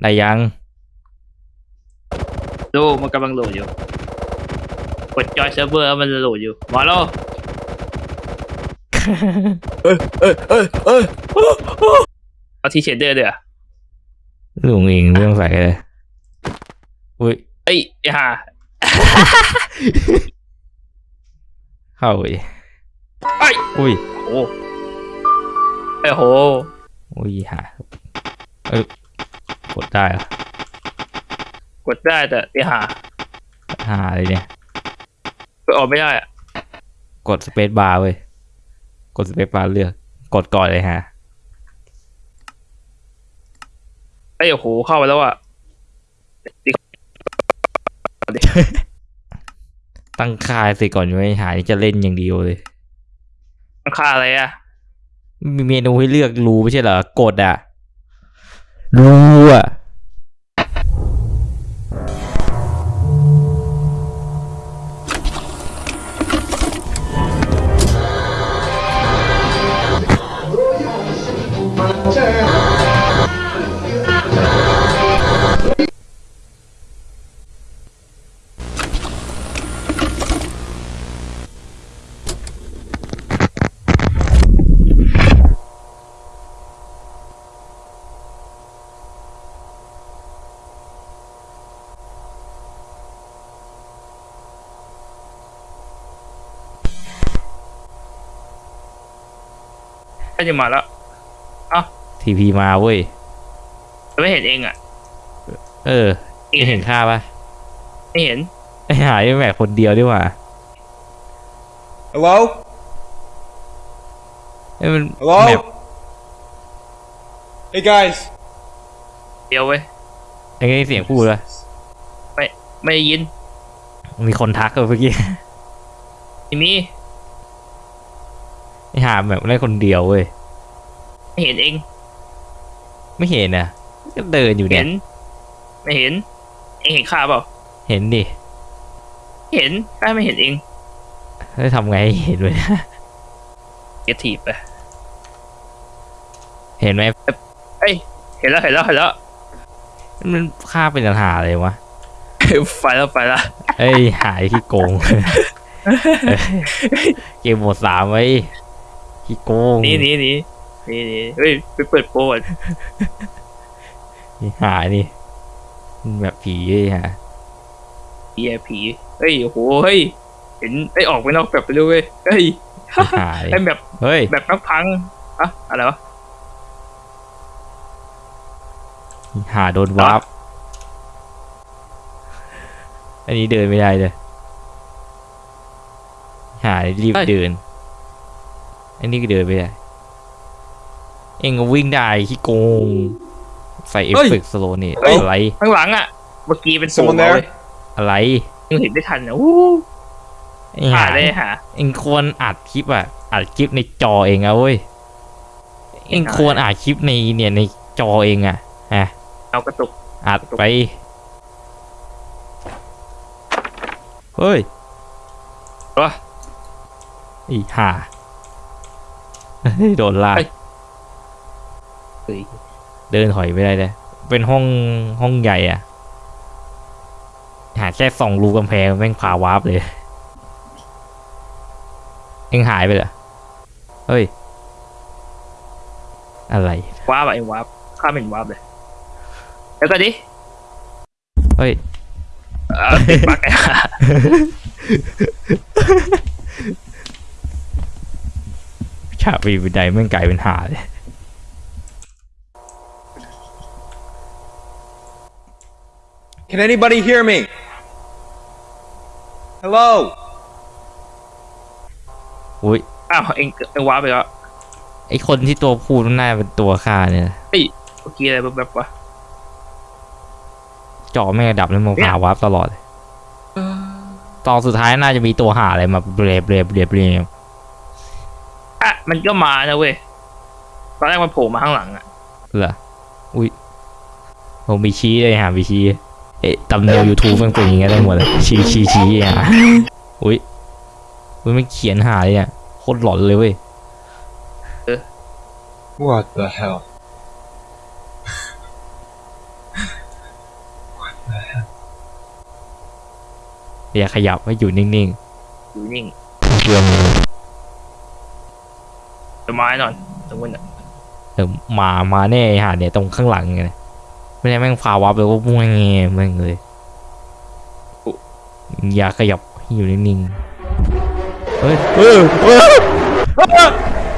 ได้ยัง ดูมันกำลังโหลดอยู่ กดจอยเซิร์ฟเวอร์มันโหลดอยู่มาแล้วเอ้ยเอ้ยเอ้ยเอ้ยเอาทีเชดเดอร์เดี๋ยวลุงเองไม่ต้องใส่เลยอุ้ยเอ้ยไอ้ห่าเข้าอีกไอ้ยอุ้ยโอ้ไอ้โหอุ้ยหาเออก ดได้เหรอะกดได้แต่ไอ้ห่าหาเลยเนี่ย กดออกไม่ได้อะกดสเปซบาร์เว้ย กดสเปซบาร์เลือก กดก่อนเลยฮะไอ้ยโอ้โหเข้าไปแล้วอะ ตั้งค่าสิก่อนไว้หานี่จะเล่นอย่างเดียวเลยมันค่าอะไรอะ มีเมนูให้เลือกรูไม่ใช่เหรอกดอะ รูอ่ ก็จะมาแล้วทีพีมาเว้ยแต่ไม่เห็นเองอะ เออเองเห็นค่าปะไม่เห็นไอ้หายแม่งคนเดียวดีกว่า Hello ไอ้ยมัน Hello แมป Hey guys เดียวเว้ยไอ้เสียงพูดวะไม่ได้ยิน มีคนทักเลยเมื่อกี้ทีนี้ ไอ้หาแบบได้คนเดียวเว้ยไม่เห็นเอง ไม่เห็นนะก็เดินอยู่เนี่เห็ยน ไม่เห็นเองเห็นข้าเปล่าเห็นดิเห็นข้าไม่เห็นเองแล้วทำไงให้เห็นเลยเกียทีบไปเห็นไหมเอ้ยเห็นแล้วเห็นแล้วเห็นแล้วมันค่าเป็นปัญหาเลยวะไปแล้วไปแล้วเอ้ยหายที่โกง เกมหมดสามไว้ ที่โกงหนี่นี่นี่นี่นี่เฮ้ยไปเปิดโปรก่อนนี่หายนี่แบบผีเลยฮะผีอะผีเฮ้ยโอ้โหเฮ้ยเห็นไอ้ยออกไปนอกแบบไปด้วยเว้ยเฮ้ยหายไอ้แบบเฮ้ยแบบนักพังอะอะไรวะหาโดนวาร์ปอันนี้เดินไม่ได้เลยหารีบเดิน อันนี้ก็เดินไม่ได้ เองก็วิ่งได้ที่โกง ใส่เอฟเฟกต์สโลนี่อะไร ข้างหลังอะเมื่อกี้เป็นโปร Someone มา there? เว้ยอะไรยังเห็นไม่ทันนะอู้ไอ้หาหาได้หาเองควรอัดคลิปอะ อัดคลิปในจอเองอะเว้ย เองควรอัดคลิปในเนี่ยในจอเองอะฮะเอากระตุก อัดไป เฮ้ยวะอีห่าเฮ้ย โดนลากเฮ้ยเฮ้ยเดินถอยไม่ได้เลย เป็นห้องห้องใหญ่อะ หาแค่ส่องรูกำแพงแม่งพาวาร์ปเลย เองหายไปเหรอ เฮ้ย อะไรว้าบอะไอ้ว้าบข้าไม่เห็นว้าบเลยแล้วก็ดิ เฮ้ย เอ่อติดบั๊กไอ้ห่า ฉากปีนบันไดแม่งกลายเป็นหาเลย Can anybody hear me Hello อุ้ยอ้าวเอ็งเอ็งว้าบไปแล้วไอคนที่ตัวพูดน่าเป็นตัวฆ่าเนี่ยนะเฮ้ยเมื่อกี้อะไรแบบๆวะจอแม่งดับแล้วมันเนี่ยพาวาร์ปตลอดเลยตอนสุดท้ายน่าจะมีตัวหาอะไรมาเบรบเบรบเบรบเบรบ อะมันก็มานะเว้ยตอนแรกมันโผล่มาข้างหลังอะเหรออุ้ยผมมีชี้เลยหามีชี้เอ๊ะตำเนียวยูทูบมันเป็นอย่างเงี้ยทั้งหมดเลยชี้ชี้ชี้อะอุ้ยมันไม่เขียนหาเลยอะโคตรหลอนเลยเว้ยเออ What the hell อย่าขยับให้อยู่นิ่งๆอยู่นิ่งเพื่อมือ จะไม้นอนตรงนู้นอะเออมามาแน่ไอ้หาเนี่ยตรงข้างหลังไงไม่ได้แม่งพาวับเลยว่ามุ่งแงแม่งเลยอย่าขยับให้อยู่นิ่งๆเฮ้ยเออเออ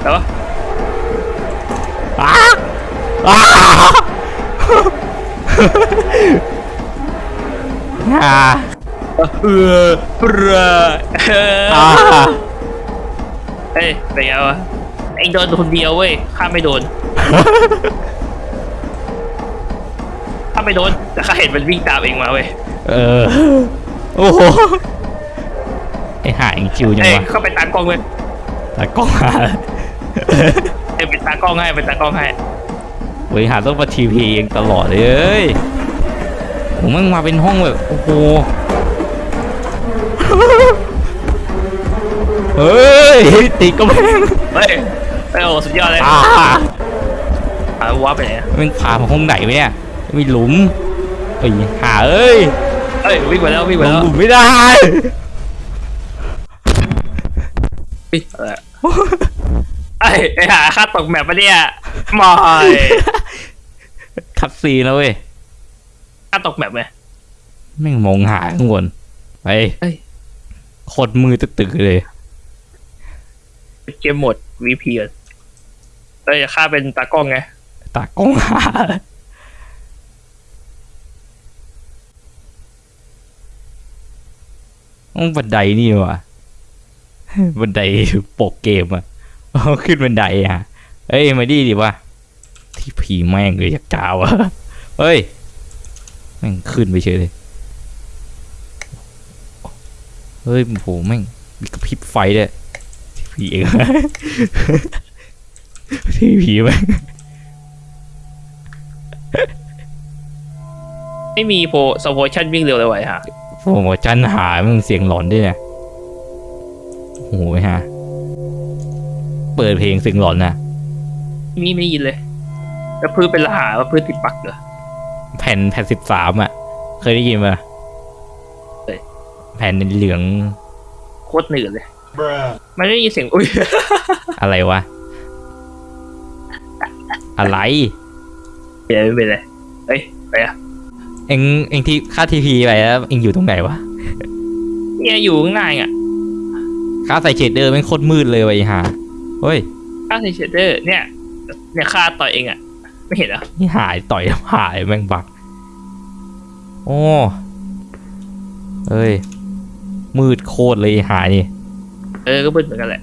แล้ววะอ้าอ้าอ่าเออเปรอเออ่าอเฮ้ยเป็นไงวะ เองโดนคนเดียวเว้ยข้าไม่โดนข้าไม่โดนแต่ข้าเห็นมันวิ่งตามเองมาเว้ยเออโอ้โหไอหาเองจิวจังเอ้ยวะเข้าไปตากล้องเลยตากล้องหาเอ้ยเป็นตากล้องให้เป็นตากล้องให้เฮ้ยหาต้องมาทีพีเองตลอดเลยเอ้ยผมมันมาเป็นห้องแบบโอ้โหเฮ้ยติดก็แม่งเฮ้ย เฮ้ยโอ้สุดยอดเลยอ่าหาวับไปไหนอะมันพามาห้องไหนวะเนี่ยมีหลุมเอ้ยหาเอ้ยเอ้ยวิ่งไปแล้ววิ่งลไปงแล้วหลุมไม่ได้วิ่งอะไรอะเอ้ยไอ้หาข้าตกแมปปะเนี่ยไม่คัดซีนแล้วเว้ยข้าตกแมปไหมแม่งมองหาข้างบนไปเอ้ยโคตรมือตึกๆเลย เกมโหมด VP ก่อน เอ้ยข้าเป็นตากล้องไง ตากล้องหาต้องบันไดนี่วะบันไดปกเกมอะเอาขึ้นบันไดอะเอ้ยมาดีดิวะที่ผีแม่งเลยอยากจ้าวอะเฮ้ยแม่งขึ้นไปเฉยเลยเฮ้ยโหแม่งมีกระพริบไฟด้วยที่ผีเอง ที่ผีแม่งไม่มีโปรสโพชั่นวิ่งเร็วเลยไว้ฮะโอ้โหจันหามึงเสียงหลอนด้วยเนี่ยโอ้โหฮะ เปิดเพลงเสียงหลอนนะมีไม่ได้ยินเลย แล้วพื้นเป็นรหาว่าพื้นติดปักเหรอแผ่นแผ่นสิบสามอะ เคยได้ยินปะเคยแผ่นเหลืองโคตรหนืดเลย มันไม่ได้ยินเสียงอุ้ย อะไรวะ อะไรเดี๋ยวไม่เป็นไรเอ้ยไปอะเอ็งเอ็งที่ค่าทีพีไปแล้วเอ็งอยู่ตรงไหนวะเนี่ยอยู่ข้างหน้าอะค่าใส่เชดเดอร์แม่งโคตรมืดเลยว่ะไอ้ห่าเฮ้ยข้าใส่เชดเดอร์ เนี่ย เนี่ยข้าต่อยเองอะ ไม่เห็นเหรอนี่หายต่อยหายแม่งบักโอ้เอ้ย มืดโคตรเลยไอ้หานี่เออก็มืดเหมือนกันแหละ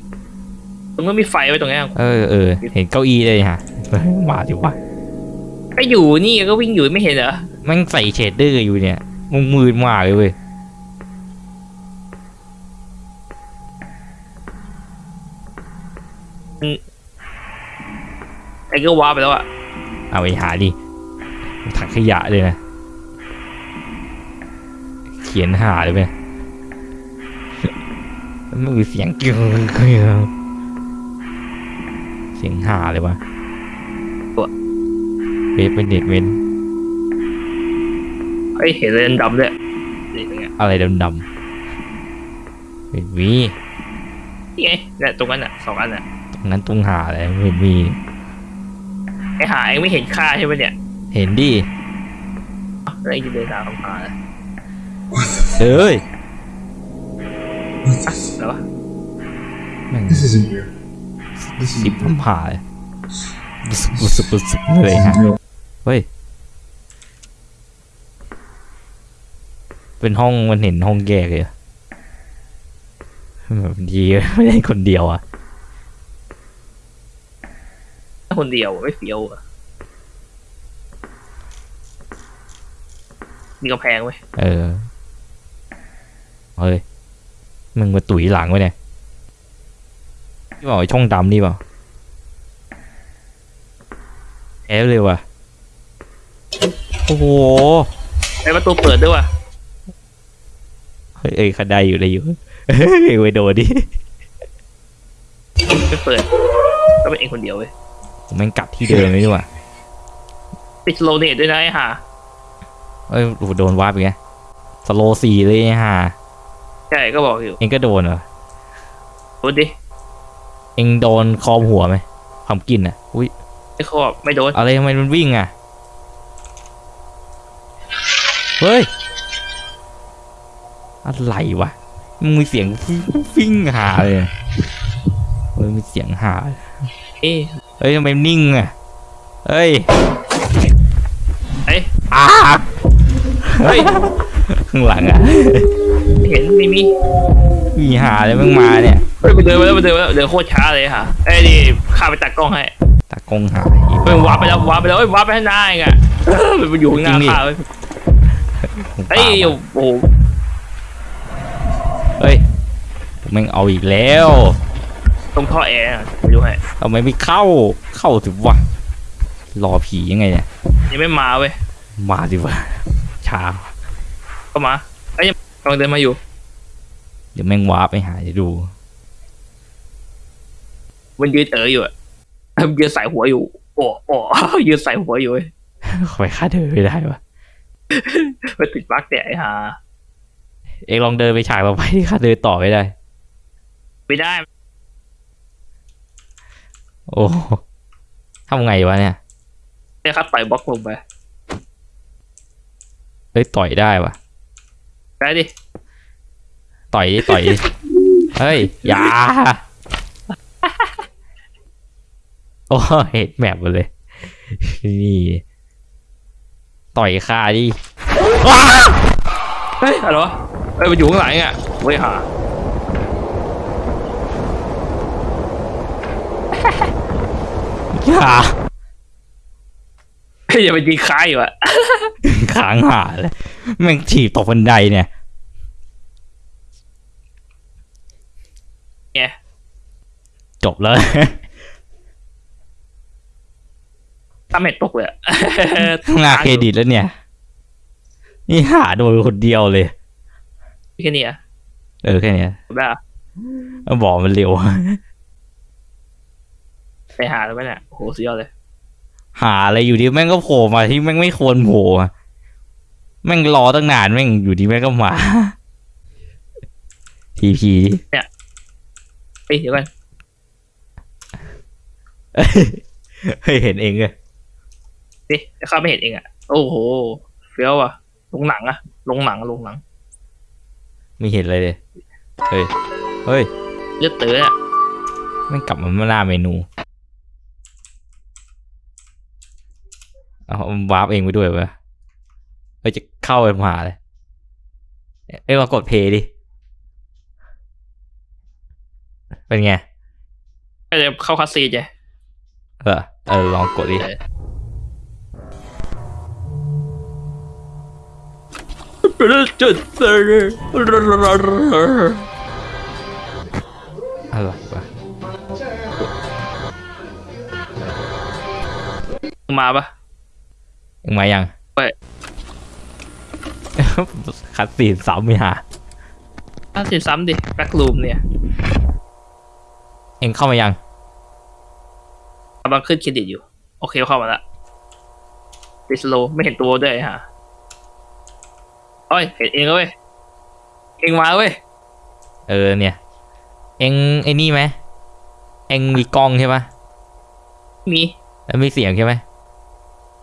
ตรงนั้นมีไฟไว้ตรงนี้นเออเออเห็นเก้าอี้เลยฮะ มาดิวะก็อยู่นี่ก็วิ่งอยู่ไม่เห็นเหรอแม่งใส่ shader อยู่เนี่ยมึงมืดมากเลยเว้ยไอ้ก็วาร์ปไปแล้วอะเอาไปหาดิถังขยะเลยนะ เขียนหาเลยไหมมันมีเสียงเกี่ยวเสียงหาเลยวะ เวฟเป็นเด็ดเว้นเฮ้ยเห็นเลยดำๆด้วยนี่ตรงเนี้ยอะไรดำๆเป็นมีนี่ไงเนี่ยตรงนั้นอะสองอันอะตรงนั้นตรงหาอะไรไม่เห็นมีไอ้หาเองไม่เห็นค่าใช่ไหมเนี่ยเห็นดิอะไรจะเดินตามคำพาแล้วเอ้ยแล้ววะ แม่ง This isn't real. This สิบ isn't คำผ่าเลยบุสบุสบุสเลยฮะ real. เฮ้ย เป็นห้องมันเห็นห้องแยกเลยอะแบบดีไม่ได้คนเดียวอะคนเดียวไม่เฟี้ยวอะมีกำแพงไว้ยเออ เฮ้ย มึงมาตุ๋ยหลังไว้เนี่ยนี่บอกไอ้ช่องดำนี่เปล่าแอบเลยว่ะ โอ้โหไอ้ประตูเปิดด้วยว่ะเฮ้ยเอ้ยขันไดอยู่ได้อยู่เฮ้ยไปโดนดิไม่เปิดก็เป็นเองคนเดียวเว้ยผมแม่งกลับที่เดิมเลยดีกว่าติดโลเนตด้วยนะไอ้ห่าเอ้ยโอ้โหโดนวาร์ปอีกไงสโลสี่เลยฮะใช่ก็บอกอยู่เองก็โดนเหรอดูดิเองโดนคอมหัวไหมความกินอะ อุ้ยไอ้ขอบไม่โดนอะไรทำไมมันวิ่งอะ เฮ้ย อะไรวะ มึงมีเสียงวิ่งหาเลยเฮ้ยมีเสียงหา เอ้ยเฮ้ยทำไมนิ่งอะ เฮ้ย เอ้ยอ้าเฮ้ย ข้างหลังอะไม่เห็นไม่มีมีหาอะไรมึงมาเนี่ย เฮ้ยมันเดินมาแล้วมันเดินมาแล้วเดินโคตรช้าเลยค่ะไอ้ยนี่ข้าไปตัดกล้องให้ตากงหาเฮ้ยว้าร์ปไปแล้วว้าร์ปไปแล้วเฮ้ยว้าร์ปไปข้างหน้าเองอะเออมันอยู่ข้างหน้าข้าเว้ย เฮ้ยโอ้โหเฮ้ยแม่งเอาอีกแล้วตรงท่อแอร์อะไปดูให้ทำไมไม่เข้าเข้าสิวะรอผียังไงเนี่ยยังไม่มาเว้ยมาสิวะช้าก็มาไอ้ยยังกำลังเดินมาอยู่เดี๋ยวแม่งวาร์ปไปหาจะดู มันยืนเอ๋ออยู่อะยืนใส่หัวอยู่โอ้โอ้ยืนใส่หัวอยู่เว้ยไปค่าเดินไม่ได้วะ มันติดบั๊กเนี่ยไอ้ห่าเองลองเดินไปฉากต่อไปที่ค่าเดินต่อไม่ได้ ไม่ได้ โอ้ทำไงวะเนี่ยไอ้คัดต่อยบล็อกลงไปเอ้ยต่อยได้วะได้ดิ ต่อยดิต่อยดิ เฮ้ย อย่า โอ้เห็นแมปหมดเลย นี่ ต่อยคาดิว้าเฮ้ยอะไรวะเฮ้ยมันอยู่ข้างหลังอะเว้ยห่าอย่าเฮ้ยอย่าไปยิงค้ายอยู่อะค้างหาเลยแม่งถีบตกบันไดเนี่ยไงจบแล้ว ตามเม็ดตกเลยอะหน้าเครดิตแล้วเนี่ย นี่หาโดยคนเดียวเลยแค่นี้อะเออแค่เนี้ยจบได้อะบอกมันเร็ว ไปหาแล้วไหมเนี่ยโอ้โหสุดยอดเลย หาอะไรอยู่ดีแม่งก็โผล่มาที่แม่งไม่ควรโผล่อะแม่งรอตั้งนานแม่งอยู่ดีแม่งก็มาทีพีเฮ้ยเดี๋ยวกันเฮ้ยเห็นเองเลย ดิข้าไม่เห็นเองอะโอ้โหเฟี้ยวอะลงหนังอะลงหนังลงหนัง ไม่เห็นอะไรเลยเฮ้ย เฮ้ยเลือดเต๋ออะแม่งกลับมาหน้าเมนูเอาวาร์ปเองไปด้วยวะเอ้ยจะเข้าไปมาเลย เอ้ยลองกด play ดิ เป็นไงก็จะเข้า cutscene ไงเออเออ ลองกดดิ จุดเตอร์อะไรวะมาปะยังมายังไปคัดสีนซ้ำไม่หาถ้าสิซ้ำดิแบ็กลูมเนี่ย เองเข้ามายังกำลังขึ้นเครดิตอยู่ โอเคเข้ามาละดิสโลไม่เห็นตัวด้วยฮะ โอ้ยเห็นเองแล้วเว้ยเองมาเว้ยเออเนี่ย เองไอ้นี่ไหมเองมีกล้องใช่ปะมีแล้วมีเสียงใช่ไหม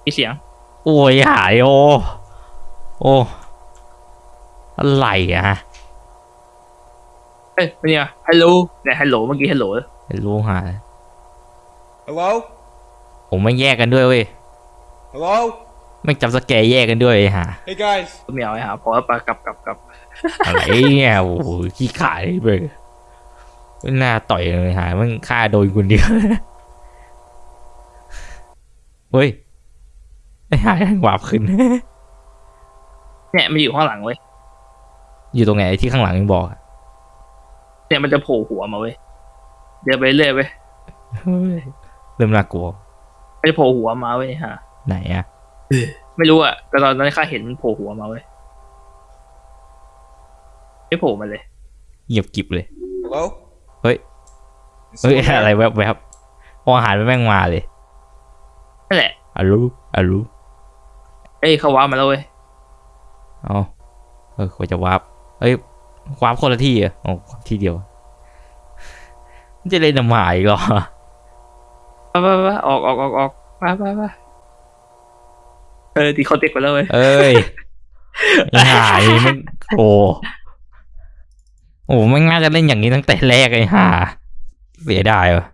มีเสียง โอ้ยหายโอโอ้อะไรอะฮะเอ้ยเนี่ยฮัลโหลเนี่ยฮัลโหลเมื่อกี้ฮัลโหลไม่รู้หา Hello? ผมไม่แยกกันด้วยเว้ย Hello? ไม่จำสแกร์แยกกันด้วยไอ้ห่า Hey guys. ไม่เอาไอ้หาพอแล้วปะกลับกลับกลับอะไรเนี่ยโอ้โหขี้ขายเลยไม่น่าต่อยเลยหามันฆ่าโดนคนเดียวเฮ้ยไอ้หายหวาบขึ้น เนี่ยมันอยู่ข้างหลังเว้ยอยู่ตรงไหนที่ข้างหลังยังบอกอะเนี่ยมันจะโผล่หัวมาเว้ยเดินไปเรื่อยเว้ยเฮ้ยเริ่มน่ากลัวมันจะโผล่หัวมาเว้ยฮะไหนอะ ไม่รู้อะแต่ตอนนั้นข้าเห็นมันโผล่หัวมาเว้ยไม่โผล่มาเลยเงียบกริบเลย Hello? Wait. Is เฮ้ย someone there? อะไรแวบแวบๆพออาหารไปแม่งมาเลยนั่นแหละอารู้อารู้เอ้ยเขาว้ามาแล้วเว้ยเอ๋อเออควรจะวาร์ปเอ้ยความคนละที่อะโอ้ที่เดียวมันจะเล่นน้ำหมายอีกเหรอไปไปไปออกออกออกออกไปไปไป เออดีคอนเทกต์ไปแล้วเว้ยเอ้ยไอ้ห่านี่มันโอ้โอ้ไม่งน่าจะเล่นอย่างนี้ตั้งแต่แรกไอ้ห่าเสียดายว่ะ